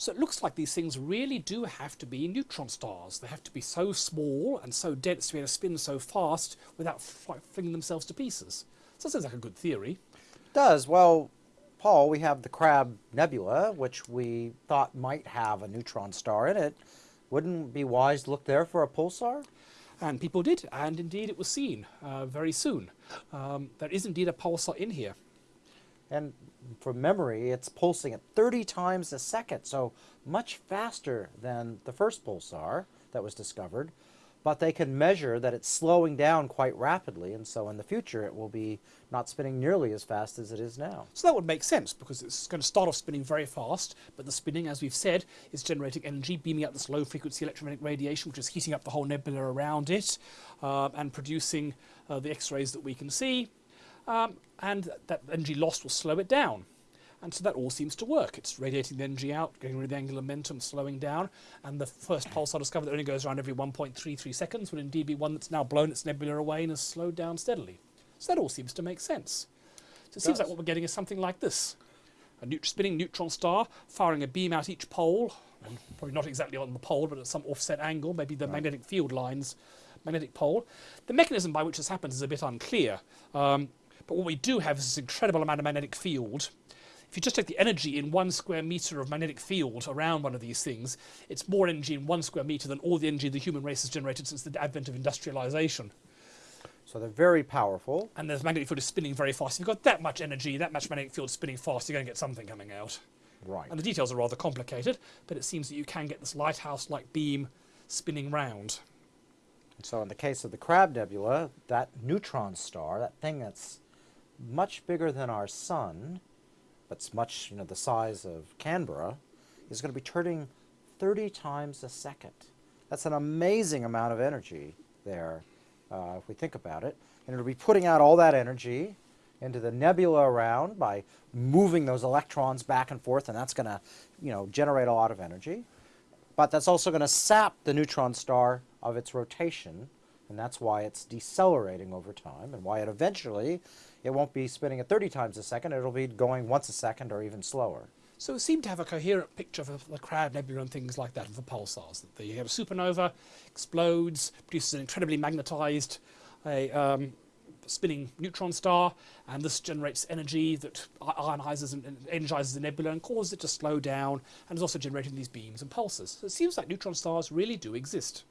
So it looks like these things really do have to be neutron stars. They have to be so small and so dense to be able to spin so fast without flinging themselves to pieces. So that sounds like a good theory. It does. Well, Paul, we have the Crab Nebula, which we thought might have a neutron star in it. Wouldn't it be wise to look there for a pulsar? And people did, and indeed it was seen uh, very soon. Um, there is indeed a pulsar in here. And from memory, it's pulsing at 30 times a second, so much faster than the first pulsar that was discovered. But they can measure that it's slowing down quite rapidly, and so in the future it will be not spinning nearly as fast as it is now. So that would make sense, because it's going to start off spinning very fast, but the spinning, as we've said, is generating energy, beaming out this low-frequency electromagnetic radiation, which is heating up the whole nebula around it, uh, and producing uh, the X-rays that we can see um, and that energy lost will slow it down. And so that all seems to work. It's radiating the energy out, getting rid of the angular momentum, slowing down, and the first pulsar discovered that only goes around every 1.33 seconds would indeed be one that's now blown its nebula away and has slowed down steadily. So that all seems to make sense. So it, it seems like what we're getting is something like this. A neut spinning neutron star firing a beam out each pole, and probably not exactly on the pole, but at some offset angle, maybe the right. magnetic field lines, magnetic pole. The mechanism by which this happens is a bit unclear. Um, but what we do have is this incredible amount of magnetic field. If you just take the energy in one square meter of magnetic field around one of these things, it's more energy in one square meter than all the energy the human race has generated since the advent of industrialization. So they're very powerful. And the magnetic field is spinning very fast. If you've got that much energy, that much magnetic field spinning fast, you're going to get something coming out. Right. And the details are rather complicated, but it seems that you can get this lighthouse-like beam spinning round. So in the case of the Crab Nebula, that neutron star, that thing that's much bigger than our sun, it's much, you know, the size of Canberra, is going to be turning 30 times a second. That's an amazing amount of energy there, uh, if we think about it. And it'll be putting out all that energy into the nebula around by moving those electrons back and forth, and that's going to, you know, generate a lot of energy. But that's also going to sap the neutron star of its rotation, and that's why it's decelerating over time, and why it eventually it won't be spinning at 30 times a second, it'll be going once a second or even slower. So it seemed to have a coherent picture of the Crab Nebula and things like that, and for pulsars. That you have a supernova, explodes, produces an incredibly magnetized a, um, spinning neutron star, and this generates energy that ionizes and energizes the nebula and causes it to slow down, and is also generating these beams and pulses. So it seems like neutron stars really do exist.